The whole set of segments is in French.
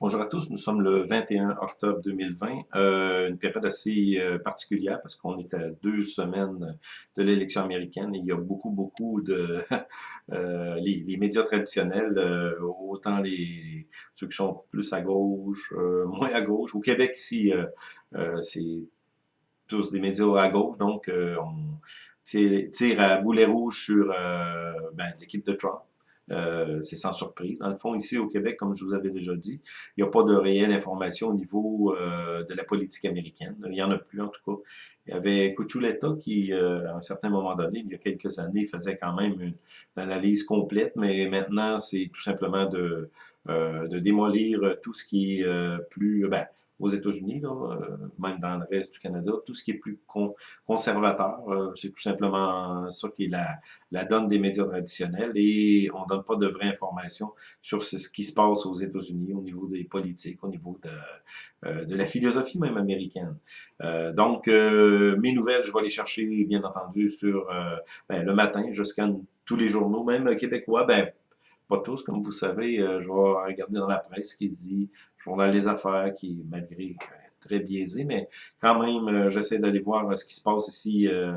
Bonjour à tous, nous sommes le 21 octobre 2020, euh, une période assez euh, particulière parce qu'on est à deux semaines de l'élection américaine et il y a beaucoup, beaucoup de... euh, les, médias traditionnels, autant les ceux qui sont plus à gauche, moins à gauche. Au Québec ici, c'est tous des médias à gauche, donc on tire, tire, à boulet rouge sur ben, l'équipe de Trump. Euh, c'est sans surprise. Dans le fond, ici au Québec, comme je vous avais déjà dit, il n'y a pas de réelle information au niveau euh, de la politique américaine. Il n'y en a plus, en tout cas. Il y avait Cuchuleta qui, euh, à un certain moment donné, il y a quelques années, faisait quand même une, analyse complète, mais maintenant, c'est tout simplement de, de démolir tout ce qui est plus... Ben, aux États-Unis, euh, même dans le reste du Canada, tout ce qui est plus conservateur, euh, c'est tout simplement ça qui est la, la donne des médias traditionnels et on donne pas de vraies informations sur ce qui se passe aux États-Unis au niveau des politiques, au niveau de, euh, de la philosophie même américaine. donc, mes nouvelles, je vais les chercher, bien entendu, sur ben, le matin, je scanne tous les journaux, même québécois, ben, pas tous, comme vous savez, euh, je vais regarder dans la presse ce qui se dit, Journal des affaires, qui malgré très biaisé, mais quand même, euh, j'essaie d'aller voir ce qui se passe ici euh,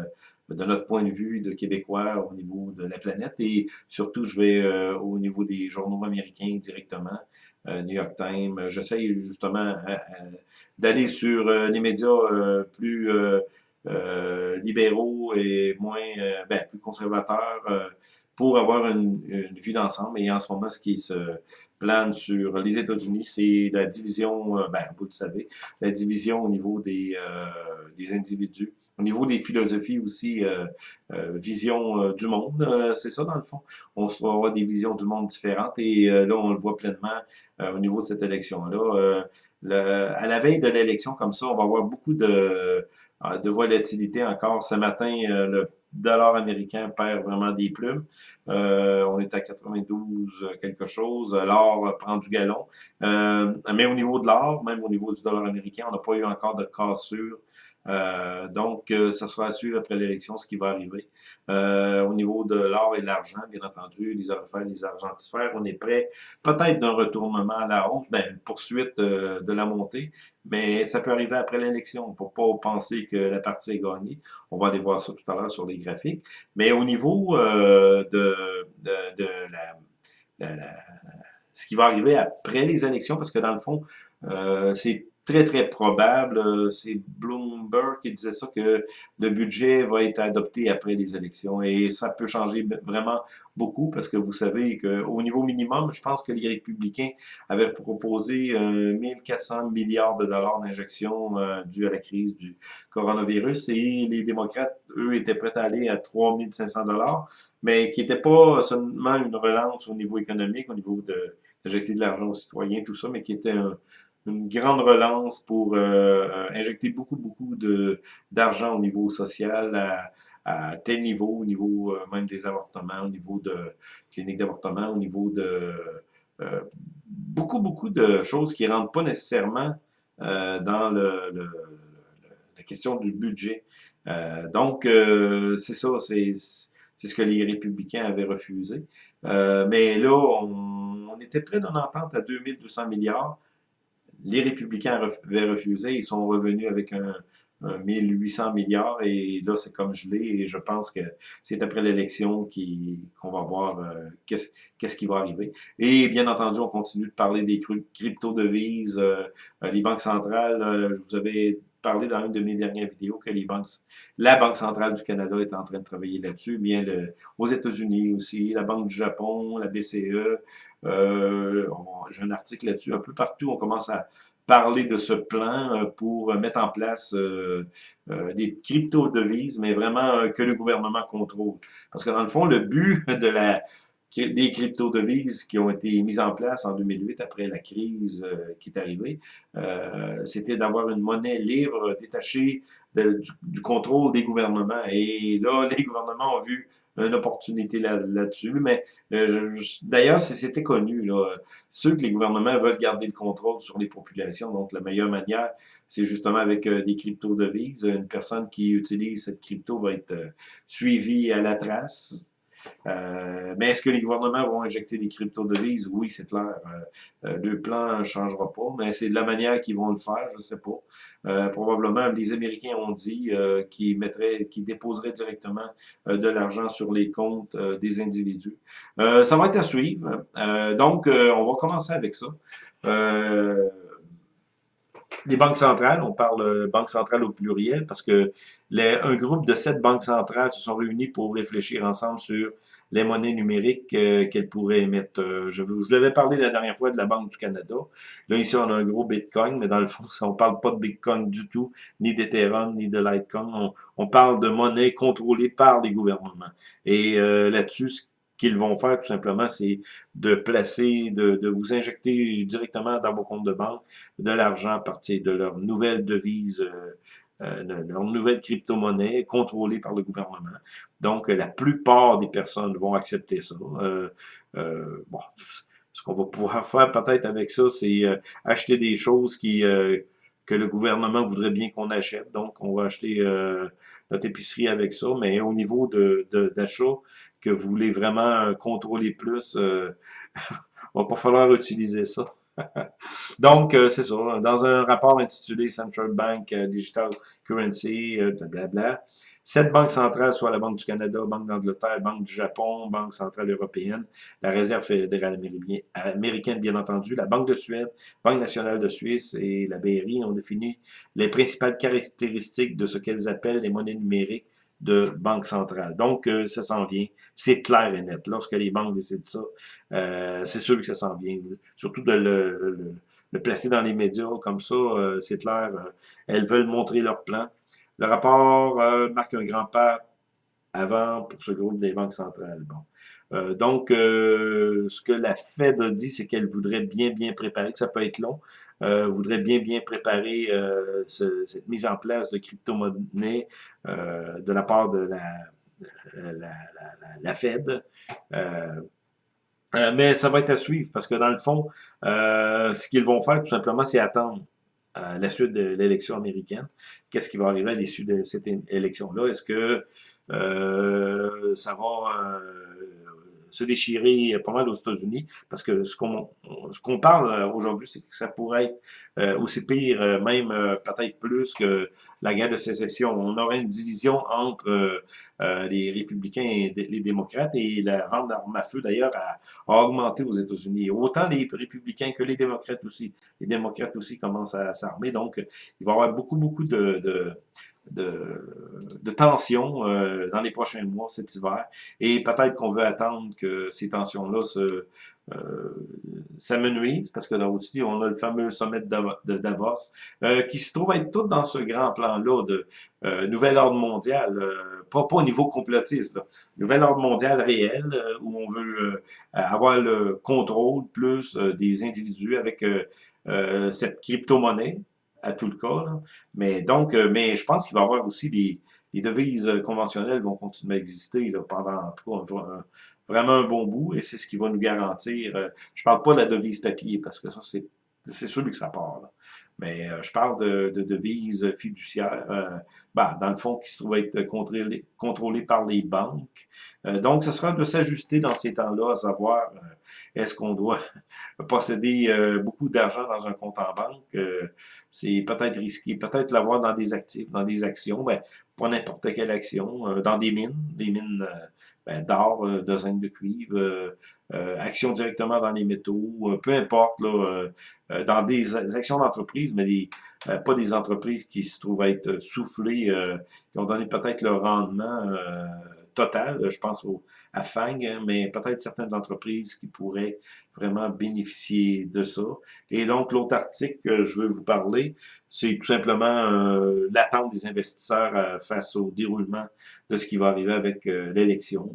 de notre point de vue de Québécois au niveau de la planète et surtout, je vais au niveau des journaux américains directement, New York Times. J'essaie justement d'aller sur les médias plus libéraux et moins, ben, plus conservateurs pour avoir une, une vue d'ensemble. Et en ce moment, ce qui se plane sur les États-Unis, c'est la division, euh, ben, vous le savez, la division au niveau des, euh, des individus, au niveau des philosophies aussi, euh, vision du monde, c'est ça dans le fond. On se avoir des visions du monde différentes et là, on le voit pleinement au niveau de cette élection-là. à la veille de l'élection, comme ça, on va avoir beaucoup de, de volatilité encore. Ce matin, le dollar américain perd vraiment des plumes. Euh, on est à 92 quelque chose. L'or prend du galon. Euh, mais au niveau de l'or, même au niveau du dollar américain, on n'a pas eu encore de cassure euh, donc, euh, ça sera à suivre après l'élection ce qui va arriver. Euh, au niveau de l'or et de l'argent, bien entendu, les orifères, les argentifères, on est prêt peut-être d'un retournement à la hausse, ben, une poursuite de la montée, mais ça peut arriver après l'élection. Il ne faut pas penser que la partie est gagnée. On va aller voir ça tout à l'heure sur les graphiques. Mais au niveau de, de, de la, la, ce qui va arriver après les élections, parce que dans le fond, c'est très, très probable, euh, c'est Bloomberg qui disait ça, que le budget va être adopté après les élections. Et ça peut changer vraiment beaucoup parce que vous savez qu'au niveau minimum, je pense que les républicains avaient proposé 1400 milliards de dollars d'injection euh, dû à la crise du coronavirus et les démocrates, eux, étaient prêts à aller à 3500 dollars, mais qui n'était pas seulement une relance au niveau économique, au niveau de d'injecter de l'argent aux citoyens, tout ça, mais qui était un, une grande relance pour euh, euh, injecter beaucoup, beaucoup d'argent au niveau social à, à, tel niveau, au niveau euh, même des avortements, au niveau de cliniques d'avortement, au niveau de beaucoup, beaucoup de choses qui ne rentrent pas nécessairement dans le, le, la question du budget. donc, c'est ça, c'est ce que les républicains avaient refusé. mais là, on, on était près d'une entente à 2200 milliards les républicains avaient refusé, ils sont revenus avec un, 1800 milliards et là c'est comme gelé et je pense que c'est après l'élection qu'on va voir euh, qu'est-ce qui va arriver. Et bien entendu, on continue de parler des crypto-devises, euh, euh, les banques centrales, je vous avais parlé dans une de mes dernières vidéos que les banques, la Banque centrale du Canada est en train de travailler là-dessus, bien le, aux États-Unis aussi, la Banque du Japon, la BCE, euh, j'ai un article là-dessus, un peu partout, on commence à parler de ce plan euh, pour mettre en place euh, euh, des crypto-devises, mais vraiment que le gouvernement contrôle. Parce que dans le fond, le but de la des crypto-devises qui ont été mises en place en 2008 après la crise euh, qui est arrivée, euh, c'était d'avoir une monnaie libre détachée du, contrôle des gouvernements. Et là, les gouvernements ont vu une opportunité là-dessus. mais euh, d'ailleurs, c'était connu. Là, ceux que les gouvernements veulent garder le contrôle sur les populations, donc la meilleure manière, c'est justement avec des crypto-devises. Une personne qui utilise cette crypto va être suivie à la trace Euh, mais est-ce que les gouvernements vont injecter des crypto-devises? Oui, c'est clair. Euh, le plan ne changera pas, mais c'est de la manière qu'ils vont le faire, je ne sais pas. probablement, les Américains ont dit qu'ils mettraient, qu'ils déposeraient directement de l'argent sur les comptes des individus. ça va être à suivre. donc, on va commencer avec ça. Euh, les banques centrales, on parle euh, banque centrale au pluriel, parce que les, un groupe de sept banques centrales se sont réunis pour réfléchir ensemble sur les monnaies numériques euh, qu'elles pourraient émettre. Euh, je, vous avais parlé la dernière fois de la Banque du Canada. Là, ici, on a un gros Bitcoin, mais dans le fond, on parle pas de Bitcoin du tout, ni d'Ethereum, ni de Litecoin. On, parle de monnaie contrôlée par les gouvernements. Et là-dessus, qu'ils vont faire tout simplement, c'est de placer, de, de, vous injecter directement dans vos comptes de banque de l'argent à partir de leur nouvelle devise, euh, euh leur nouvelle crypto-monnaie contrôlée par le gouvernement. Donc, la plupart des personnes vont accepter ça. Euh, euh, bon, ce qu'on va pouvoir faire peut-être avec ça, c'est euh, acheter des choses qui que le gouvernement voudrait bien qu'on achète. Donc, on va acheter euh, notre épicerie avec ça. Mais au niveau de d'achat, que vous voulez vraiment contrôler plus, euh, va pas falloir utiliser ça. Donc, euh, c'est ça. Dans un rapport intitulé Central Bank euh, Digital Currency, blablabla, Sept banques centrales, soit la Banque du Canada, Banque d'Angleterre, Banque du Japon, Banque centrale européenne, la Réserve fédérale américaine, bien entendu, la Banque de Suède, Banque nationale de Suisse et la BRI ont défini les principales caractéristiques de ce qu'elles appellent les monnaies numériques de banque centrale. Donc, euh, ça s'en vient. C'est clair et net. Lorsque les banques décident ça, euh, c'est sûr que ça s'en vient. Surtout de le, placer dans les médias comme ça, euh, c'est clair. elles veulent montrer leur plan. Le rapport marque un grand pas avant pour ce groupe des banques centrales. Euh, donc, euh, ce que la Fed a dit, c'est qu'elle voudrait bien, bien préparer, que ça peut être long, voudrait bien, bien préparer cette mise en place de crypto-monnaie de la part de la, la, la Fed. mais ça va être à suivre parce que dans le fond, ce qu'ils vont faire tout simplement, c'est attendre à la suite de l'élection américaine. Qu'est-ce qui va arriver à l'issue de cette élection-là? Est-ce que euh, ça va euh, se déchirer pas mal aux États-Unis, parce que ce qu'on qu'on parle euh, aujourd'hui, c'est que ça pourrait être euh, aussi pire, euh, même peut-être plus que la guerre de sécession. On aurait une division entre les républicains et les démocrates, et la vente d'armes à feu, d'ailleurs, a, augmenté aux États-Unis. Autant les républicains que les démocrates aussi. Les démocrates aussi commencent à s'armer, donc il va y avoir beaucoup, beaucoup de, de de, de tensions euh, dans les prochains mois, cet hiver. Et peut-être qu'on veut attendre que ces tensions-là se euh, s'amenuisent, parce que dans dessus on a le fameux sommet de Davos, euh, qui se trouve être tout dans ce grand plan-là de euh, nouvel ordre mondial, euh, pas, pas au niveau complotiste, là, nouvel ordre mondial réel, euh, où on veut avoir le contrôle plus des individus avec cette crypto-monnaie, à tout le cas. Mais donc, euh, mais je pense qu'il va y avoir aussi des, les devises euh, conventionnelles vont continuer à exister là, pendant en tout vraiment un bon bout et c'est ce qui va nous garantir. Euh, je parle pas de la devise papier parce que ça, c'est c'est sûr que ça part. Là. Mais je parle de, de devises fiduciaires, ben, dans le fond, qui se trouvent être contrôlées, par les banques. Donc, ce sera de s'ajuster dans ces temps-là, à savoir, est-ce qu'on doit posséder beaucoup d'argent dans un compte en banque? C'est peut-être risqué. Peut-être l'avoir dans des actifs, dans des actions. Ben, pas n'importe quelle action, dans des mines, des mines ben, d'or, de zinc de cuivre, actions directement dans les métaux, peu importe, là, dans des actions d'entreprise mais des, euh, pas des entreprises qui se trouvent être soufflées, euh, qui ont donné peut-être le rendement euh, total, je pense au, à FANG, mais peut-être certaines entreprises qui pourraient vraiment bénéficier de ça. Et donc, l'autre article que je veux vous parler, c'est tout simplement l'attente des investisseurs face au déroulement de ce qui va arriver avec l'élection.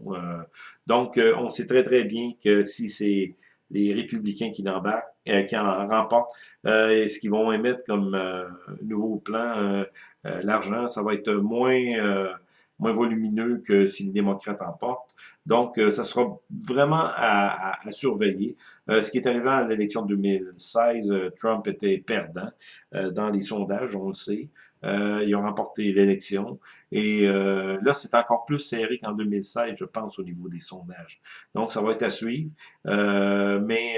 donc, on sait très très bien que si c'est les républicains qui embarquent, euh, qui en remportent, euh, ce qu'ils vont émettre comme euh, nouveau plan, euh, l'argent, ça va être moins moins volumineux que si les démocrates emportent. Donc, ça sera vraiment à, à, surveiller. ce qui est arrivé à l'élection de 2016, Trump était perdant dans les sondages, on le sait. Euh, ils ont remporté l'élection. Et euh, là, c'est encore plus serré qu'en 2016, je pense, au niveau des sondages. Donc, ça va être à suivre. Euh, mais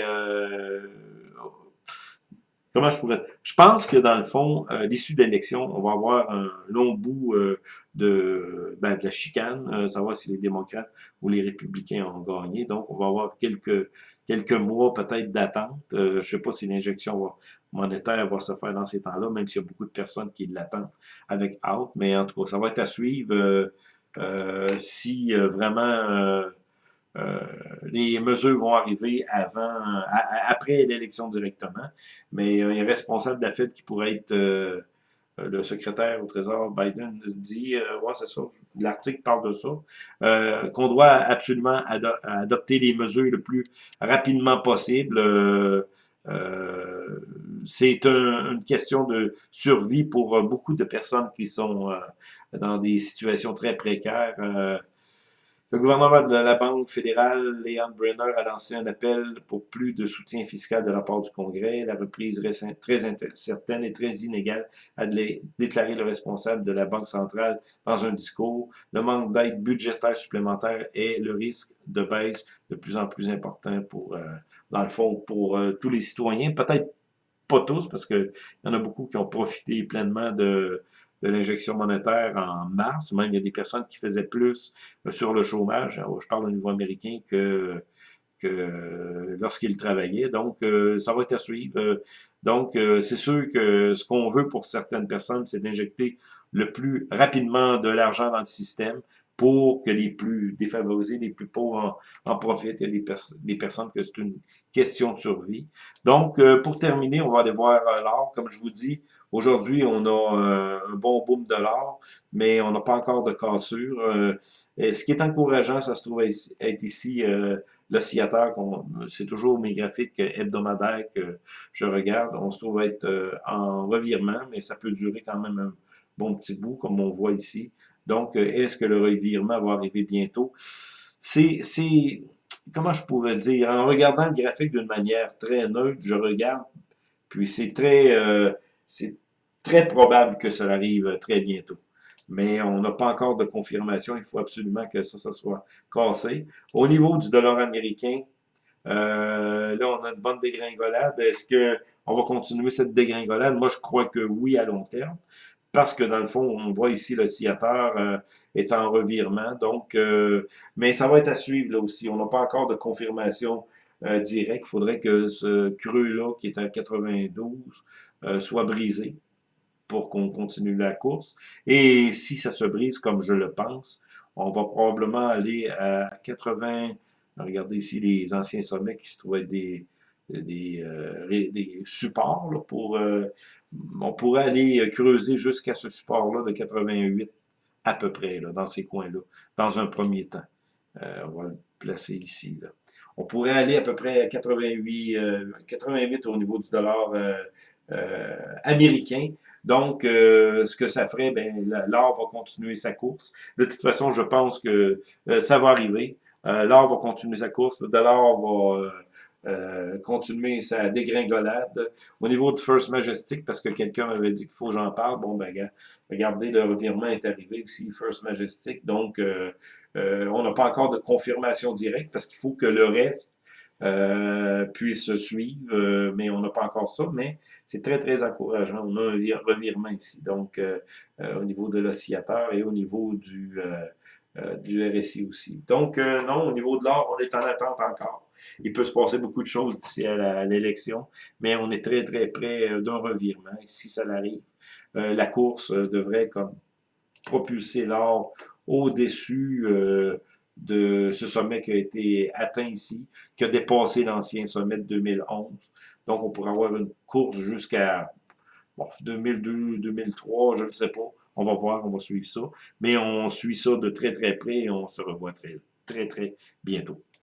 comment je pourrais... Je pense que dans le fond, euh, l'issue de l'élection, on va avoir un long bout euh, de, ben, de la chicane, euh, savoir si les démocrates ou les républicains ont gagné. Donc, on va avoir quelques, quelques mois peut-être d'attente. je ne sais pas si l'injection monétaire va se faire dans ces temps-là, même s'il y a beaucoup de personnes qui l'attendent avec out. Mais en tout cas, ça va être à suivre si vraiment euh, les mesures vont arriver avant, après l'élection directement, mais euh, un responsable de la Fed qui pourrait être euh, le secrétaire au Trésor Biden dit, ouais, c'est ça, l'article parle de ça, qu'on doit absolument adopter les mesures le plus rapidement possible. c'est une question de survie pour beaucoup de personnes qui sont dans des situations très précaires. Le gouvernement de la Banque fédérale, Leon Brenner, a lancé un appel pour plus de soutien fiscal de la part du Congrès. La reprise très incertaine et très inégale a déclaré le responsable de la Banque centrale dans un discours. Le manque d'aide budgétaire supplémentaire et le risque de baisse de plus en plus important pour, euh, dans le fond, pour euh, tous les citoyens. Peut-être pas tous, parce qu'il y en a beaucoup qui ont profité pleinement de, de l'injection monétaire en mars. Même, il y a des personnes qui faisaient plus euh, sur le chômage, je parle au niveau américain, que, que lorsqu'ils travaillaient. Donc, euh, ça va être à suivre. Donc, euh, c'est sûr que ce qu'on veut pour certaines personnes, c'est d'injecter le plus rapidement de l'argent dans le système pour que les plus défavorisés, les plus pauvres en, profitent. Des, des personnes que c'est une question de survie. Donc, euh, pour terminer, on va aller voir euh, l'or. Comme je vous dis, aujourd'hui, on a euh, un bon boom de l'or, mais on n'a pas encore de cassure. et ce qui est encourageant, ça se trouve être ici l'oscillateur. C'est toujours mes graphiques hebdomadaires que je regarde. On se trouve être en revirement, mais ça peut durer quand même un bon petit bout, comme on voit ici. Donc, euh, est-ce que le revirement va arriver bientôt? C'est, comment je pourrais dire, en regardant le graphique d'une manière très neutre, je regarde, puis c'est très, euh, très probable que cela arrive très bientôt. Mais on n'a pas encore de confirmation, il faut absolument que ça, ça soit cassé. Au niveau du dollar américain, euh, là, on a une bonne dégringolade. Est-ce qu'on va continuer cette dégringolade? Moi, je crois que oui à long terme parce que dans le fond, on voit ici le euh, est en revirement. Donc, euh, mais ça va être à suivre là aussi. On n'a pas encore de confirmation euh, directe. Il faudrait que ce creux-là, qui est à 92, soit brisé pour qu'on continue la course. Et si ça se brise, comme je le pense, on va probablement aller à 80... Regardez ici les anciens sommets qui se trouvaient des des, euh, des supports pour... Euh, on pourrait aller creuser jusqu'à ce support-là de 88 à peu près, là, dans ces coins-là, dans un premier temps. Euh, on va le placer ici. Là. On pourrait aller à peu près à 88, 88 au niveau du dollar américain. Donc, ce que ça ferait, ben, l'or va continuer sa course. De toute façon, je pense que ça va arriver. l'or va continuer sa course. Le dollar va euh, continuer sa dégringolade. Au niveau de First Majestic, parce que quelqu'un m'avait dit qu'il faut que j'en parle, bon, ben, regardez, le revirement est arrivé aussi, First Majestic, donc euh, euh, on n'a pas encore de confirmation directe, parce qu'il faut que le reste puisse suivre, mais on n'a pas encore ça, mais c'est très, très encourageant. On a un revirement ici, donc au niveau de l'oscillateur et au niveau du, du RSI aussi. Donc, non, au niveau de l'or, on est en attente encore. Il peut se passer beaucoup de choses d'ici à l'élection, mais on est très, très près euh, d'un revirement. Si ça arrive, euh, la course euh, devrait comme propulser l'or au-dessus de ce sommet qui a été atteint ici, qui a dépassé l'ancien sommet de 2011. Donc, on pourrait avoir une course jusqu'à bon, 2002, 2003, je ne sais pas. On va voir, on va suivre ça. Mais on suit ça de très, très près et on se revoit très, très, très bientôt.